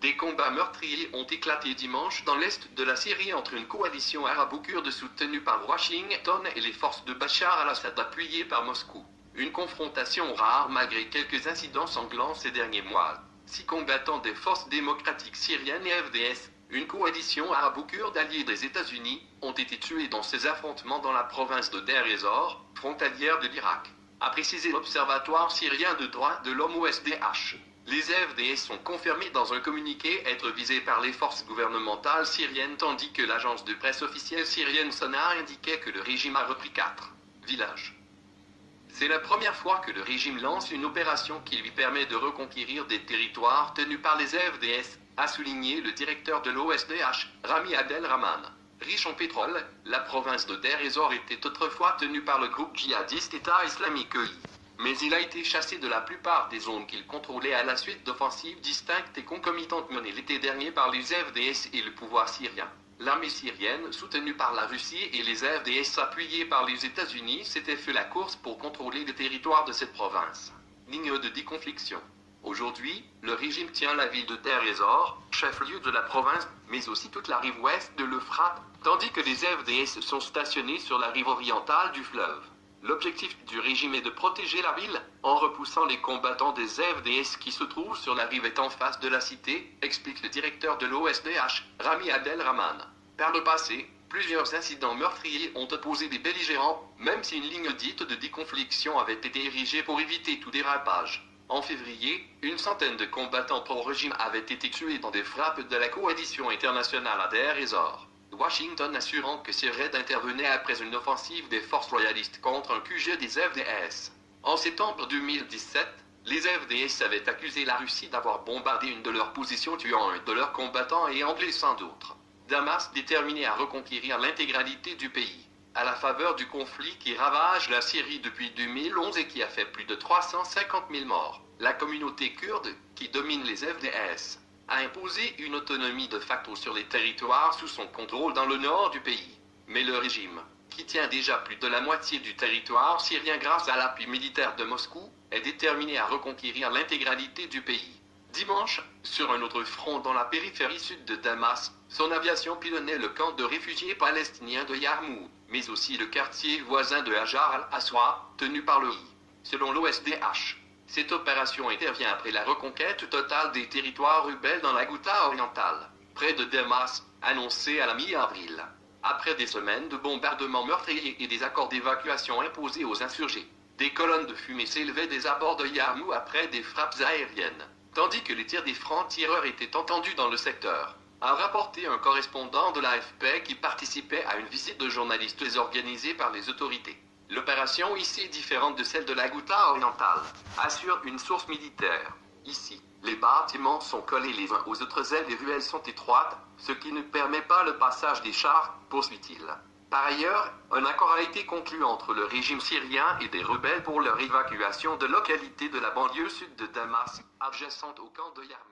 Des combats meurtriers ont éclaté dimanche dans l'est de la Syrie entre une coalition arabo-kurde soutenue par Washington et les forces de Bachar al-Assad appuyées par Moscou. Une confrontation rare malgré quelques incidents sanglants ces derniers mois. Six combattants des forces démocratiques syriennes et FDS, une coalition arabo-kurde alliée des États-Unis, ont été tués dans ces affrontements dans la province de Deir ez-Zor, frontalière de l'Irak, a précisé l'Observatoire syrien de droits de l'homme OSDH. Les FDS sont confirmés dans un communiqué être visés par les forces gouvernementales syriennes tandis que l'agence de presse officielle syrienne SONA indiquait que le régime a repris quatre villages. C'est la première fois que le régime lance une opération qui lui permet de reconquérir des territoires tenus par les FDS, a souligné le directeur de l'OSDH, Rami Abdel Rahman. Riche en pétrole, la province de Deir était autrefois tenue par le groupe djihadiste État islamique EI mais il a été chassé de la plupart des zones qu'il contrôlait à la suite d'offensives distinctes et concomitantes menées l'été dernier par les FDS et le pouvoir syrien. L'armée syrienne, soutenue par la Russie et les FDS appuyés par les États-Unis, s'était fait la course pour contrôler le territoire de cette province. Ligne de déconfliction. Aujourd'hui, le régime tient la ville de ez-Zor, chef-lieu de la province, mais aussi toute la rive ouest de l'Euphrate, tandis que les FDS sont stationnés sur la rive orientale du fleuve. L'objectif du régime est de protéger la ville, en repoussant les combattants des FDS qui se trouvent sur la rive en face de la cité, explique le directeur de l'OSDH, Rami Adel Rahman. Par le passé, plusieurs incidents meurtriers ont opposé des belligérants, même si une ligne dite de déconfliction avait été érigée pour éviter tout dérapage. En février, une centaine de combattants pro-régime avaient été tués dans des frappes de la coalition internationale à Ezor. Washington assurant que ces raids intervenaient après une offensive des forces royalistes contre un QG des FDS. En septembre 2017, les FDS avaient accusé la Russie d'avoir bombardé une de leurs positions tuant un de leurs combattants et en blessant d'autres. Damas déterminé à reconquérir l'intégralité du pays. À la faveur du conflit qui ravage la Syrie depuis 2011 et qui a fait plus de 350 000 morts, la communauté kurde, qui domine les FDS, a imposé une autonomie de facto sur les territoires sous son contrôle dans le nord du pays. Mais le régime, qui tient déjà plus de la moitié du territoire syrien grâce à l'appui militaire de Moscou, est déterminé à reconquérir l'intégralité du pays. Dimanche, sur un autre front dans la périphérie sud de Damas, son aviation pilonnait le camp de réfugiés palestiniens de Yarmouk, mais aussi le quartier voisin de Hajar al-Aswa, tenu par le I. Selon l'OSDH, cette opération intervient après la reconquête totale des territoires rebelles dans la Ghouta orientale, près de Damas, annoncée à la mi-avril. Après des semaines de bombardements meurtriers et des accords d'évacuation imposés aux insurgés, des colonnes de fumée s'élevaient des abords de Yarmou après des frappes aériennes, tandis que les tirs des francs-tireurs étaient entendus dans le secteur a rapporté un correspondant de l'AFP qui participait à une visite de journalistes organisée par les autorités. L'opération ici est différente de celle de la Ghouta orientale, assure une source militaire. Ici, les bâtiments sont collés les uns aux autres et les ruelles sont étroites, ce qui ne permet pas le passage des chars, poursuit-il. Par ailleurs, un accord a été conclu entre le régime syrien et des rebelles pour leur évacuation de localités de la banlieue sud de Damas, adjacente au camp de Yarmouk.